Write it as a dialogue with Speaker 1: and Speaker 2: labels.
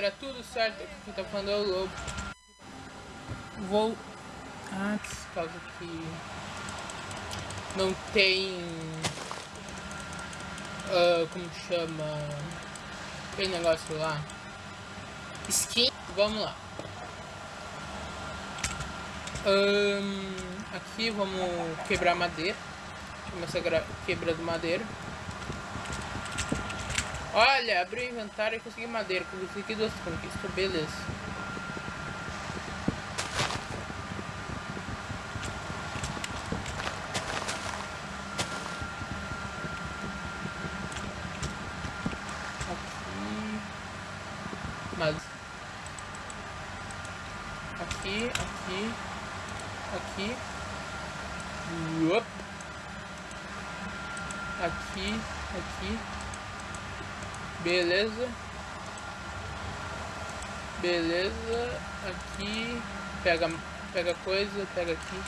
Speaker 1: galera, tudo certo? Aqui quem tá falando é o Lobo. Vou... Ah, por causa que... Não tem... Uh, como chama... Aquele negócio lá. Skin. Vamos lá. Um, aqui vamos quebrar madeira. Começar quebrando madeira. Olha, abri o inventário e consegui madeira. Consegui duas conquistas, beleza. Aqui. Mas. Aqui, aqui. Aqui. Uop. Aqui, aqui. Beleza. Beleza. Aqui. Pega, pega coisa, pega aqui.